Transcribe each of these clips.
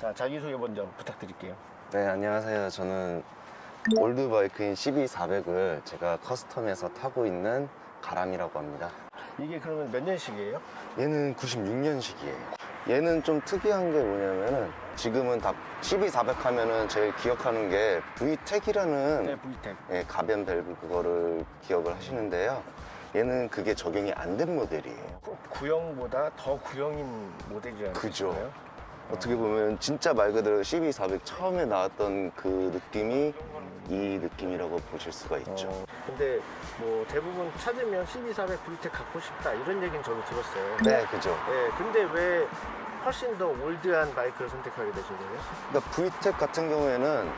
자, 자기소개 먼저 부탁드릴게요. 네, 안녕하세요. 저는 올드바이크인 CB400을 제가 커스텀해서 타고 있는 가람이라고 합니다. 이게 그러면 몇 년식이에요? 얘는 96년식이에요. 얘는 좀 특이한 게 뭐냐면은 지금은 다 CB400 하면은 제일 기억하는 게 VTEC이라는 네, VTEC. 예, 가변 밸브 그거를 기억을 하시는데요. 얘는 그게 적용이 안 된 모델이에요. 구- 구형보다 더 구형인 모델이라는 그죠. 거예요? 어떻게 보면 진짜 말 그대로 CB400 처음에 나왔던 그 느낌이 이 느낌이라고 보실 수가 있죠. 어, 근데 뭐 대부분 찾으면 12,400 VTEC 갖고 싶다 이런 얘기는 저도 들었어요. 네, 그죠. 네, 근데 왜 훨씬 더 올드한 바이크를 선택하게 되신 거예요? 그러니까 VTEC 같은 경우에는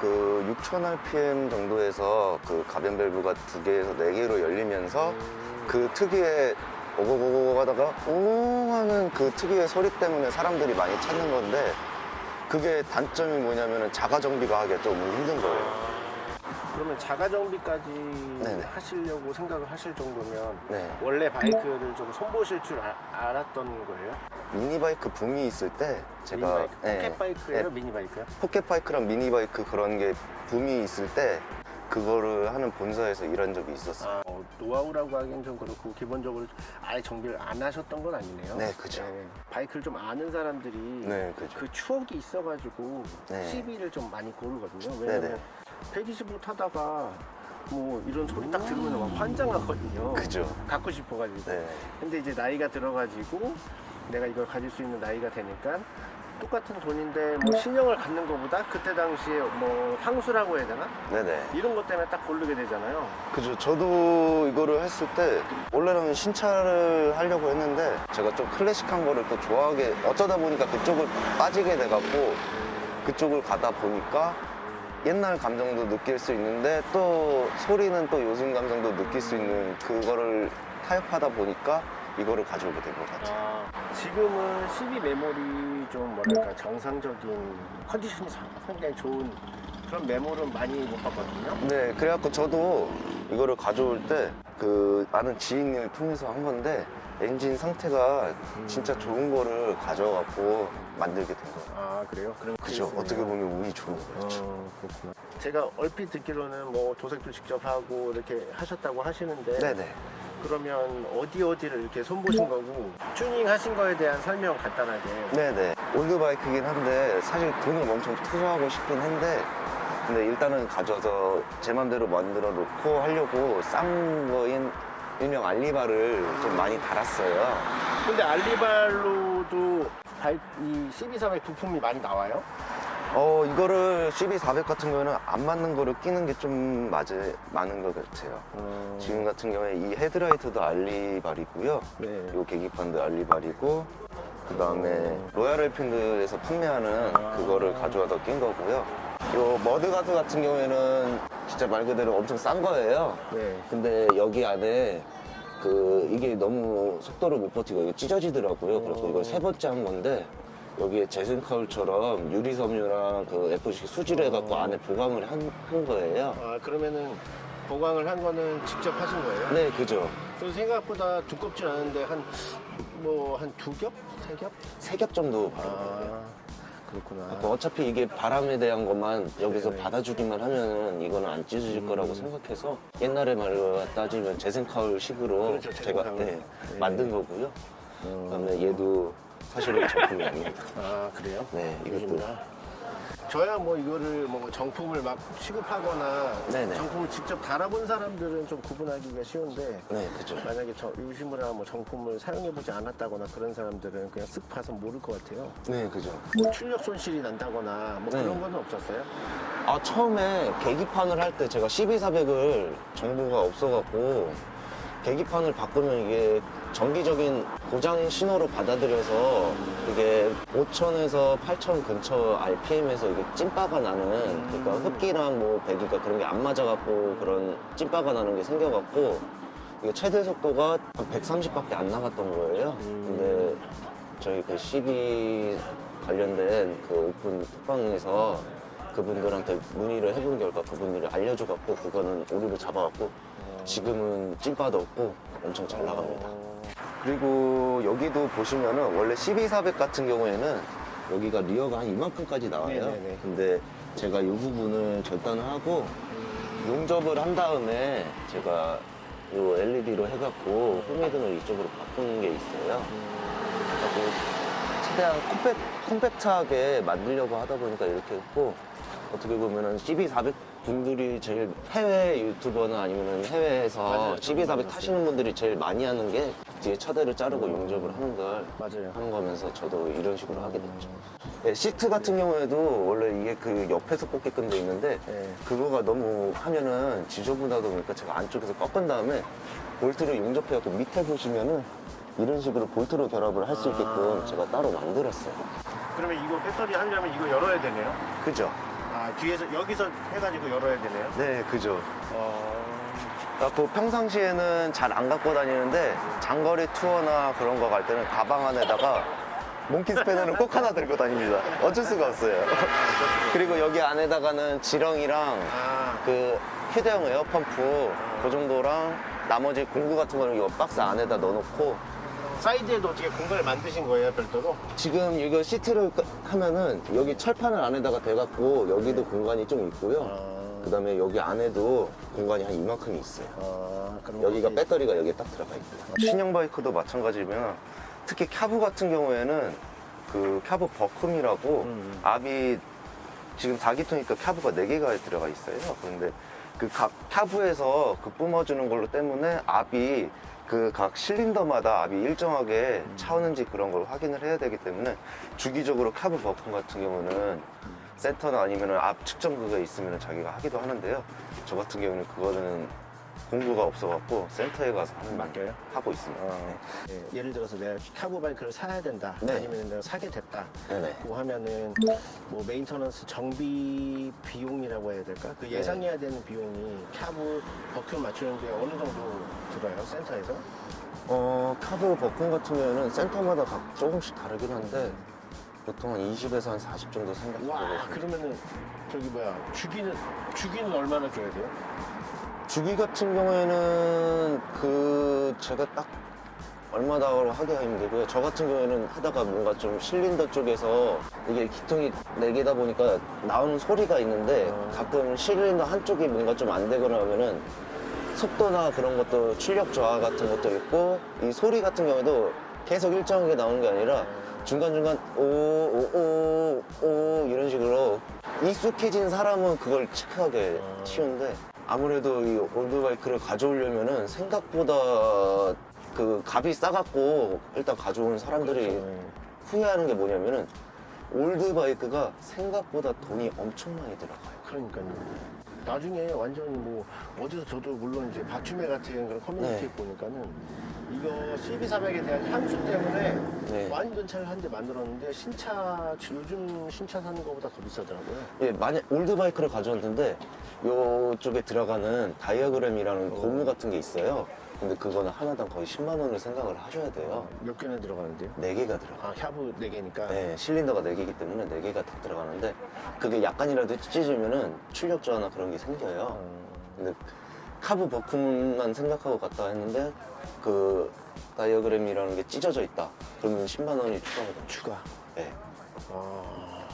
그 6000rpm 정도에서 그 가변 밸브가 두 개에서 네 개로 열리면서 음, 그 특유의 오고고고 하다가 웅 하는 그 특유의 소리 때문에 사람들이 많이 찾는 건데 그게 단점이 뭐냐면은 자가 정비가 하기가 좀 힘든 거예요. 그러면 자가 정비까지 네네. 하시려고 생각을 하실 정도면 네. 원래 바이크를 좀 손보실 줄 아- 알았던 거예요? 미니바이크 붐이 있을 때 제가 미니바이크, 네, 포켓 바이크예요, 네, 미니바이크요? 포켓바이크랑 미니바이크 그런 게 붐이 있을 때 그거를 하는 본사에서 일한 적이 있었어요. 아, 어, 노하우라고 하기엔 좀 그렇고 기본적으로 아예 정비를 안 하셨던 건 아니네요. 네, 그죠. 바이크를 좀 아는 사람들이 네, 그죠. 그 추억이 있어가지고 네. CB를 좀 많이 고르거든요. 왜냐면 네네. 125 타다가 뭐 이런 소리 딱 들으면 막 환장하거든요. 그죠. 갖고 싶어가지고. 네. 근데 이제 나이가 들어가지고 내가 이걸 가질 수 있는 나이가 되니까 똑같은 돈인데 뭐 신형을 갖는 것보다 그때 당시에 뭐 향수라고 해야 되나? 네네. 이런 것 때문에 딱 고르게 되잖아요. 그죠. 저도 이거를 했을 때 원래는 신차를 하려고 했는데 제가 좀 클래식한 거를 또 좋아하게 어쩌다 보니까 그쪽을 빠지게 돼갖고 그쪽을 가다 보니까 옛날 감정도 느낄 수 있는데 또 소리는 또 요즘 감정도 느낄 수 있는 그거를 타협하다 보니까 이거를 가져오게 된 것 같아요. 지금은 12 메모리 좀 뭐랄까 정상적인 컨디션이 상당히 좋은 그런 메모는 많이 못 봤거든요. 네, 그래갖고 저도 이거를 가져올 때그 아는 지인을 통해서 한 건데 엔진 상태가 진짜 좋은 거를 가져갖고 만들게 된 거예요. 아 그래요? 그럼 그죠. 어떻게 보면 운이 좋은 거죠. 어, 그렇구나. 제가 얼핏 듣기로는 뭐 도색도 직접 하고 이렇게 하셨다고 하시는데 네네. 그러면 어디 어디를 이렇게 손보신 거고 튜닝 하신 거에 대한 설명 간단하게 네네. 올드바이크긴 한데 사실 돈을 엄청 투자하고 싶긴 한데 근데 일단은 가져서 제 맘대로 만들어 놓고 하려고 싼 거인 일명 알리바를 좀 많이 달았어요. 근데 알리발로도 이 CB300 부품이 많이 나와요? 어 이거를 CB400 같은 경우에는 안 맞는 거를 끼는 게 좀 맞을 많은 것 같아요. 지금 같은 경우에 이 헤드라이트도 알리발이고요. 네. 요 계기판도 알리발이고 그 다음에 로얄 엔필드에서 판매하는 그거를 가져와서 낀 거고요. 요 mudguard 같은 경우에는 진짜 말 그대로 엄청 싼 거예요. 네. 근데 여기 안에 그 이게 너무 속도를 못 버티고 이거 찢어지더라고요. 그래서 이걸 세 번째 한 건데 여기에 제슨카울처럼 유리섬유랑 그 에폭시 수지를 해갖고 안에 보강을 한, 한 거예요. 아 그러면은 보강을 한 거는 직접 하신 거예요? 네, 그죠. 그래서 생각보다 두껍진 않은데 한 뭐 한 두 겹? 세 겹? 세 겹 정도 바른 거예요. 아 그렇구나. 뭐 어차피 이게 바람에 대한 것만 여기서 네네. 받아주기만 하면은 이거는 안 찢어질 음. 거라고 생각해서 옛날에 말로 따지면 재생카울 식으로 그렇죠, 제가. 네, 네. 음. 만든 거고요. 그다음에 얘도 사실은 제품이 아닙니다. 아 그래요? 네, 이것도. 저야 뭐 이거를 뭐 정품을 막 취급하거나 네네. 정품을 직접 달아본 사람들은 좀 구분하기가 쉬운데 네, 그죠. 만약에 저 유심이나 뭐 정품을 사용해보지 않았다거나 그런 사람들은 그냥 쓱 봐서 모를 것 같아요. 네, 그죠. 뭐 출력 손실이 난다거나 뭐 네. 그런 건 없었어요? 아 처음에 계기판을 할 때 제가 12400을 정보가 없어갖고 계기판을 바꾸면 이게 정기적인 고장 신호로 받아들여서 이게 5000에서 8000 근처 RPM에서 이게 찐빠가 나는 그러니까 흡기랑 뭐 배기가 그런 게 안 맞아갖고 그런 찐빠가 나는 게 생겨갖고 이게 최대 속도가 한 130밖에 안 나갔던 거예요. 근데 저희 그 CB 관련된 그 오픈 톡방에서 그분들한테 문의를 해본 결과 그분들이 알려줘갖고 그거는 오류를 잡아갖고 지금은 찐빠도 없고 엄청 잘 나갑니다. 그리고 여기도 보시면은 원래 CB400 같은 경우에는 여기가 리어가 한 이만큼까지 나와요. 네네네. 근데 제가 이 부분을 절단을 하고 용접을 한 다음에 제가 이 LED로 해갖고 후미등을 이쪽으로 바꾸는 게 있어요. 최대한 컴팩, 컴팩트하게 만들려고 하다 보니까 이렇게 했고 어떻게 보면은 CB400 분들이 제일 해외 유튜버나 아니면 해외에서 맞아요. CB400 타시는 분들이 제일 많이 하는 게 뒤에 차대를 자르고 용접을 하는 걸 맞아요. 하는 거면서 저도 이런 식으로 하게 됐죠. 네, 시트 같은 경우에도 원래 이게 그 옆에서 꽂게끔 돼 있는데 네. 그거가 너무 하면은 지저분하다 보니까 제가 안쪽에서 꺾은 다음에 볼트를 용접해갖고 밑에 보시면은 이런 식으로 볼트로 결합을 할 수 있게끔 아. 제가 따로 만들었어요. 그러면 이거 배터리 하려면 이거 열어야 되네요. 그죠? 아 뒤에서 여기서 해가지고 열어야 되네요. 네, 그죠. 어... 그 평상시에는 잘 안 갖고 다니는데 장거리 투어나 그런 거 갈 때는 가방 안에다가 몽키 스패너를 꼭 하나 들고 다닙니다. 어쩔 수가 없어요. 그리고 여기 안에다가는 지렁이랑 아, 그 휴대용 에어펌프 그 정도랑 나머지 공구 같은 거는 이거 박스 안에다 넣어놓고 사이드에도 어떻게 공간을 만드신 거예요, 별도로? 지금 이거 시트를 끄- 하면은 여기 철판을 안에다가 대갖고 여기도 공간이 좀 있고요. 아, 그 다음에 여기 안에도 공간이 한 이만큼이 있어요. 아, 여기가 혹시- 배터리가 여기에 딱 들어가 있고요. 신형 바이크도 마찬가지면 특히 carb 같은 경우에는 그 carb vacuum이라고 음. 압이 지금 4기통이니까 캬브가 4개가 들어가 있어요. 그런데 그각 캬브에서 그 뿜어주는 걸로 때문에 압이 그 각 실린더마다 압이 일정하게 차오는지 그런 걸 확인을 해야 되기 때문에 주기적으로 캬브 버큼 같은 경우는 센터나 아니면 압 측정 그게 있으면 자기가 하기도 하는데요. 저 같은 경우는 그거는 공구가 없어갖고 센터에 가서 하는 맡겨요? 하고 있습니다. 어, 예, 예를 들어서 내가 카브 바이크를 사야 된다. 네. 아니면 내가 사게 됐다. 네네. 고 하면은 뭐 maintenance 정비 비용이라고 해야 될까? 그 예상해야 되는 비용이 carb vacuum 맞추는데 어느 정도 들어요? 센터에서? 어, carb vacuum 같은 경우에는 센터마다 각 조금씩 다르긴 한데 보통 한 20에서 한 40 정도 생각하고 와. 그러면은 저기 뭐야 주기는 주기는 얼마나 줘야 돼요? 주기 같은 경우에는 그 제가 딱 얼마다고 하기가 힘들고요. 저 같은 경우에는 하다가 뭔가 좀 실린더 쪽에서 이게 기통이 4개다 보니까 나오는 소리가 있는데 어. 가끔 실린더 한쪽이 뭔가 좀 안 되거나 하면은 속도나 그런 것도 출력 저하 같은 것도 있고 이 소리 같은 경우에도 계속 일정하게 나오는 게 아니라 중간중간 오오오오 이런 식으로 익숙해진 사람은 그걸 체크하게 어. 쉬운데 아무래도 이 올드바이크를 가져오려면은 생각보다 그 값이 싸갖고 일단 가져온 사람들이 네. 후회하는 게 뭐냐면은 old 바이크가 생각보다 돈이 엄청 많이 들어가요. 그러니까요. 나중에 완전히 뭐 어디서 저도 물론 이제 바튜매 같은 그런 커뮤니티 네. 보니까는 이거 CB400에 대한 향수 때문에 네. 완전 차를 한 대 만들었는데 신차 요즘 신차 사는 것보다 더 비싸더라고요. 예, 만약 old 바이크를 가져왔는데 요쪽에 들어가는 diaphragm이라는 고무 같은 게 있어요. 근데 그거는 하나당 거의 10만 원을 생각을 하셔야 돼요. 몇 개나 들어가는데요? 네 개가 들어가. 아, 캬브 4개니까. 네, 실린더가 네 개이기 때문에 네 개가 다 들어가는데 그게 약간이라도 찢어지면은 출력 저하나 그런 게 생겨요. 근데 카브 버큼만 생각하고 갔다 했는데 그 다이어그램이라는 게 찢어져 있다. 그러면 10만 원이 추가가 됩니다. 추가. 네. 아,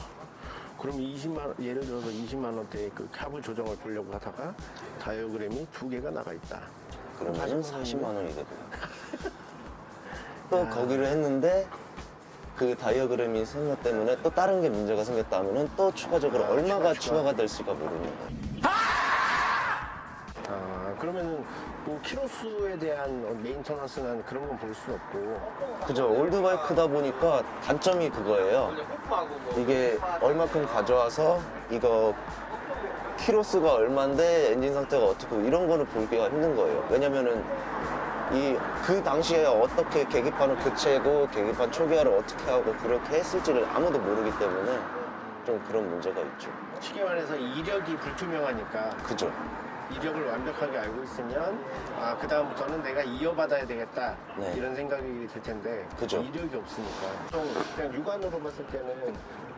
그럼 20만 원, 예를 들어서 20만 원대의 그 캡을 조정을 보려고 하다가 다이어그램이 두 개가 나가 있다. 그러면 40만 40만 원이 되고요. 또 거기를 했는데 그 다이어그램이 생각 때문에 또 다른 게 문제가 생겼다 하면은 또 추가적으로 아, 얼마가 추가, 추가. 추가 가 될지가 모르는 거예요. 아, 그러면은 뭐 키로수에 대한 메인터넌스나 그런 건 볼 수 없고. 그죠. 올드바이크다 보니까 단점이 그거예요. 이게 얼마큼 가져와서 이거 키로수가 얼만데 엔진 상태가 어떻고 이런 거는 보기가 힘든 거예요. 왜냐면은 이 그 당시에 어떻게 계기판을 교체하고 계기판 초기화를 어떻게 하고 그렇게 했을지를 아무도 모르기 때문에 좀 그런 문제가 있죠. 쉽게 말해서 이력이 불투명하니까 그죠. 이력을 완벽하게 알고 있으면 아 그다음부터는 내가 이어받아야 되겠다 네. 이런 생각이 들 텐데 그죠. 이력이 없으니까 좀 그냥 육안으로 봤을 때는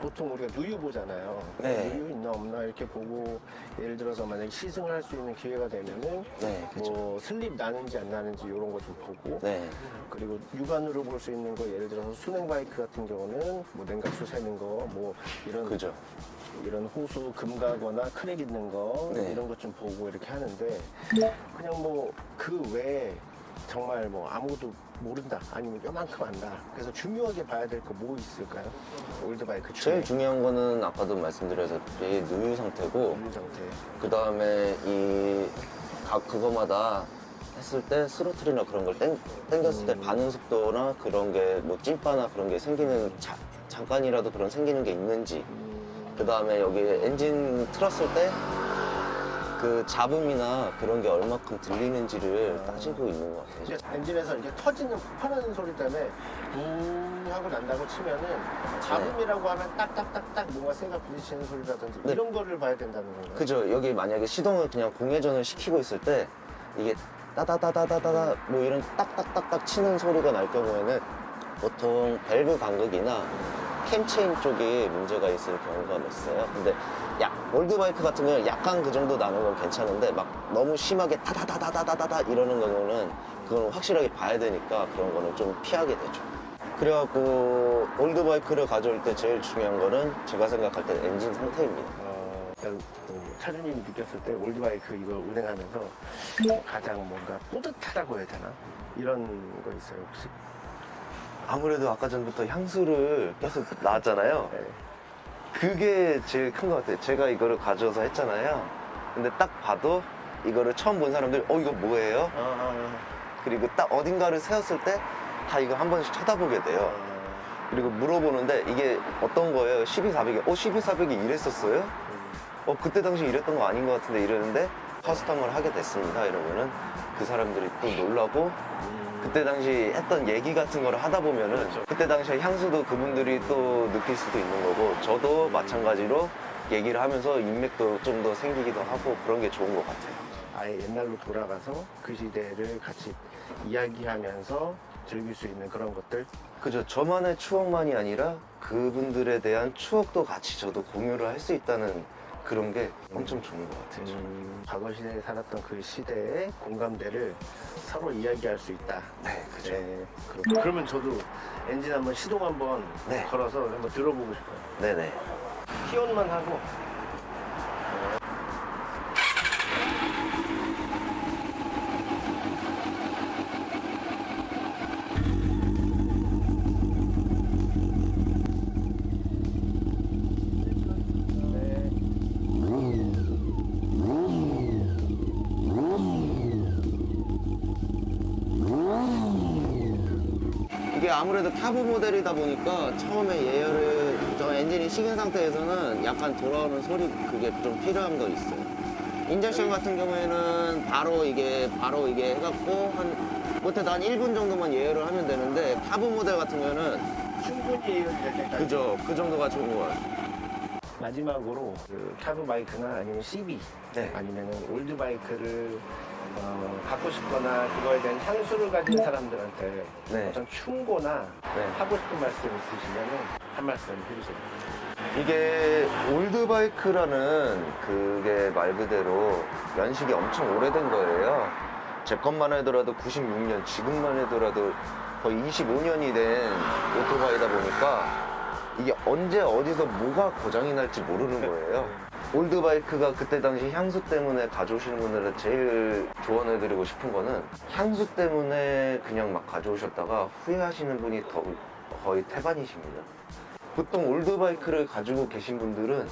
보통 우리가 누유 보잖아요 네. 누유 있나 없나 이렇게 보고 예를 들어서 만약에 시승을 할 수 있는 기회가 되면은 네, 그죠. 뭐 슬립 나는지 안 나는지 이런 거 좀 보고 네. 그리고 육안으로 볼 수 있는 거 예를 들어서 수냉 바이크 같은 경우는 뭐 냉각수 새는 거 뭐 이런 그죠. 이런 호스 금가거나 crack 있는 거 네. 이런 것 좀 보고 이렇게 하는데 그냥 뭐 그 외에 정말 뭐 아무것도 모른다 아니면 요만큼 안다. 그래서 중요하게 봐야 될 거 뭐 있을까요? old bike 중에. 제일 중요한 거는 아까도 말씀드렸다시피 누유 상태고 누유 상태. 그 다음에 이 각 그거마다 했을 때 스로틀이나 그런 걸 땡겼을때 음. 반응 속도나 그런 게 뭐 찐빠나 그런 게 생기는 자- 잠깐이라도 그런 생기는 게 있는지. 음, 그 다음에 여기 엔진 틀었을 때 그 잡음이나 그런 게 얼마큼 들리는지를 아. 따지고 있는 것 같아요. 엔진에서 이렇게 터지는 폭발하는 소리 때문에 붕 하고 난다고 치면은 잡음이라고 하면 딱딱딱딱 뭔가 쇠가 부딪히는 소리라든지 네. 이런 거를 봐야 된다는 건가요? 그죠. 여기 만약에 시동을 그냥 공회전을 시키고 있을 때 이게 따다다다다다다 뭐 이런 딱딱딱딱 치는 소리가 날 경우에는 보통 밸브 간극이나 cam chain 쪽에 문제가 있을 경우가 있어요. 근데 약 old bike 같은 경우는 약간 그 정도 나는 건 괜찮은데 막 너무 심하게 다다다다다다다 이러는 경우는 그건 확실하게 봐야 되니까 그런 거는 좀 피하게 되죠. 그래갖고 올드바이크를 가져올 때 제일 중요한 거는 제가 생각할 때 엔진 상태입니다. 어, 그 차주님이 느꼈을 때 올드바이크 이거 운행하면서 가장 뭔가 뿌듯하다고 해야 되나? 이런 거 있어요 혹시? 아무래도 아까 전부터 향수를 계속 나왔잖아요. 네. 그게 제일 큰 것 같아요. 제가 이거를 가져와서 했잖아요. 근데 딱 봐도 이거를 처음 본 사람들이 어 이거 뭐예요? 아, 그리고 딱 어딘가를 세웠을 때 다 이거 한 번씩 쳐다보게 아, 돼요. 아, 그리고 물어보는데 이게 어떤 거예요? 12400이 어 12400이 이랬었어요? 음, 어 그때 당시 이랬던 거 아닌 것 같은데 이러는데 커스텀을 하게 됐습니다. 이러면은 그 사람들이 또 놀라고 음. 그때 당시 했던 얘기 같은 거를 하다 보면은 그렇죠. 그때 당시에 향수도 그분들이 또 느낄 수도 있는 거고 저도 마찬가지로 얘기를 하면서 인맥도 좀 더 생기기도 하고 그런 게 좋은 것 같아요. 아예 옛날로 돌아가서 그 시대를 같이 이야기하면서 즐길 수 있는 그런 것들 그죠. 저만의 추억만이 아니라 그분들에 대한 추억도 같이 저도 공유를 할 수 있다는 그런 게 엄청 좋은 것 같아요. 음, 과거 시대에 살았던 그 시대의 공감대를 서로 이야기할 수 있다. 네, 그죠. 네, 그렇고. 그러면 저도 엔진 한번 시동 한번 네. 걸어서 한번 들어보고 싶어요. 네네. 키온만 하고 아무래도 타브 모델이다 보니까 처음에 예열을 저 엔진이 식은 상태에서는 약간 돌아오는 소리 그게 좀 필요한 거 있어요. injection 같은 경우에는 바로 이게 바로 이게 해갖고 한 못해도 한 1분 정도만 예열을 하면 되는데 타브 모델 같은 경우는 충분히 예열될 때까지. 그죠 그 정도가 좋은 것 같아요. 마지막으로 그 carb 바이크나 아니면 CB 네. 아니면 old bike를 어, 갖고 싶거나 그거에 대한 향수를 가진 사람들한테 네. 어떤 충고나 네. 하고 싶은 말씀 있으시면 한 말씀 해주세요. 이게 올드바이크라는 그게 말 그대로 연식이 엄청 오래된 거예요. 제 것만 하더라도 96년, 지금만 하더라도 거의 25년이 된 오토바이다 보니까 이게 언제 어디서 뭐가 고장이 날지 모르는 거예요. 올드바이크가 그때 당시 향수 때문에 가져오시는 분들은 제일 조언해드리고 싶은 거는 향수 때문에 그냥 막 가져오셨다가 후회하시는 분이 더 거의 태반이십니다. 보통 올드바이크를 가지고 계신 분들은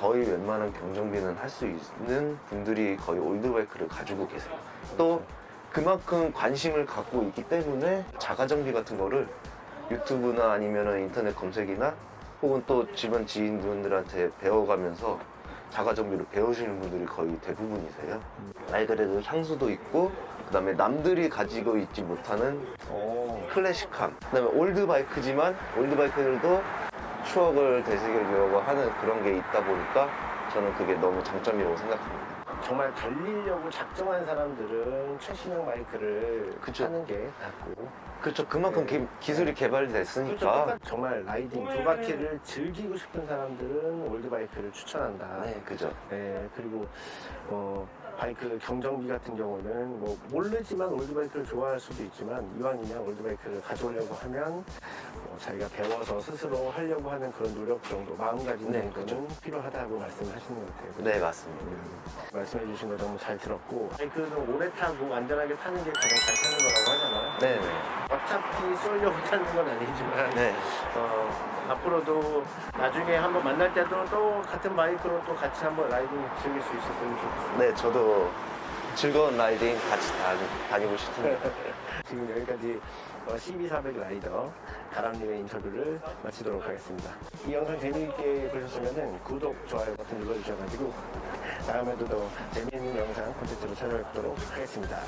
거의 웬만한 경정비는 할 수 있는 분들이 거의 올드바이크를 가지고 계세요. 또 그만큼 관심을 갖고 있기 때문에 자가정비 같은 거를 유튜브나 아니면 인터넷 검색이나 혹은 또 집안 지인분들한테 배워가면서 자가정비를 배우시는 분들이 거의 대부분이세요. 말 그대로 향수도 있고 그 다음에 남들이 가지고 있지 못하는 오. 클래식함 그 다음에 올드바이크지만 올드바이크들도 추억을 되새기려고 하는 그런 게 있다 보니까 저는 그게 너무 장점이라고 생각합니다 정말 달리려고 작정한 사람들은 최신형 바이크를 그쵸. 하는 게 낫고 그렇죠. 그만큼 네. 기, 기술이 그렇죠. 개발됐으니까. 똑같- 정말 riding 두 바퀴를 즐기고 싶은 사람들은 old bike를 추천한다. 네, 그죠. 네, 그리고 어, 바이크 경정비 같은 경우는 뭐 모르지만 올드바이크를 좋아할 수도 있지만 이왕이면 올드바이크를 가져오려고 하면 어, 자기가 배워서 스스로 하려고 하는 그런 노력 정도 마음가짐 네, 정도는 필요하다고 말씀을 하시는 것 같아요. 네, 맞습니다. 말씀해 주신 거 너무 잘 들었고 바이크는 오래 타고 안전하게 타는 게 가장 잘 타는 거라고 하잖아요. 네, 네. 어차피 쏠려고 타는 건 아니지만 네. 어, 앞으로도 나중에 한번 만날 때도 또 같은 바이크로 또 같이 한번 riding 즐길 수 있었으면 좋겠습니다. 네, 저도 즐거운 riding 같이 다니, 다니 고 싶습니다. 지금 여기까지 어, CB400 rider 가람님의 인터뷰를 마치도록 하겠습니다. 이 영상 재미있게 보셨으면 구독, 좋아요 버튼 눌러주셔가지고 다음에도 더 재미있는 영상 콘텐츠로 찾아뵙도록 하겠습니다.